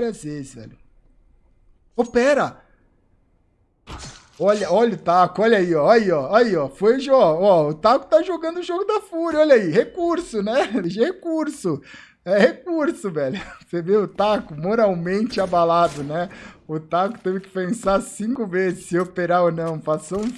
várias vezes, velho. Opera! Olha, olha o taco, olha aí, ó, aí, ó, aí, ó, foi, ó, ó, o taco tá jogando o jogo da fúria, olha aí, recurso, né, recurso, é recurso, velho, você vê o taco moralmente abalado, né, o taco teve que pensar cinco vezes se operar ou não, passou um